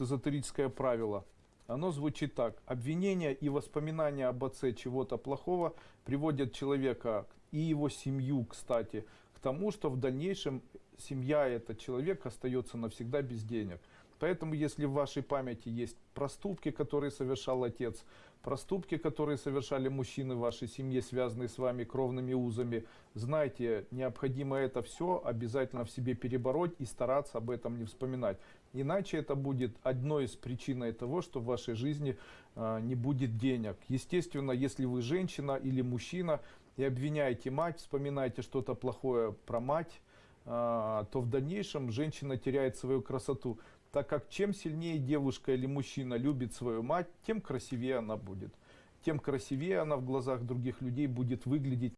эзотерическое правило. Оно звучит так. Обвинения и воспоминания об отце чего-то плохого приводят человека и его семью, кстати, к тому, что в дальнейшем семья этот человек остается навсегда без денег. Поэтому, если в вашей памяти есть проступки, которые совершал отец, проступки, которые совершали мужчины в вашей семье, связанные с вами кровными узами, знайте, необходимо это все обязательно в себе перебороть и стараться об этом не вспоминать. Иначе это будет одной из причин того, что в вашей жизни э, не будет денег. Естественно, если вы женщина или мужчина и обвиняете мать, вспоминаете что-то плохое про мать, то в дальнейшем женщина теряет свою красоту. Так как чем сильнее девушка или мужчина любит свою мать, тем красивее она будет. Тем красивее она в глазах других людей будет выглядеть.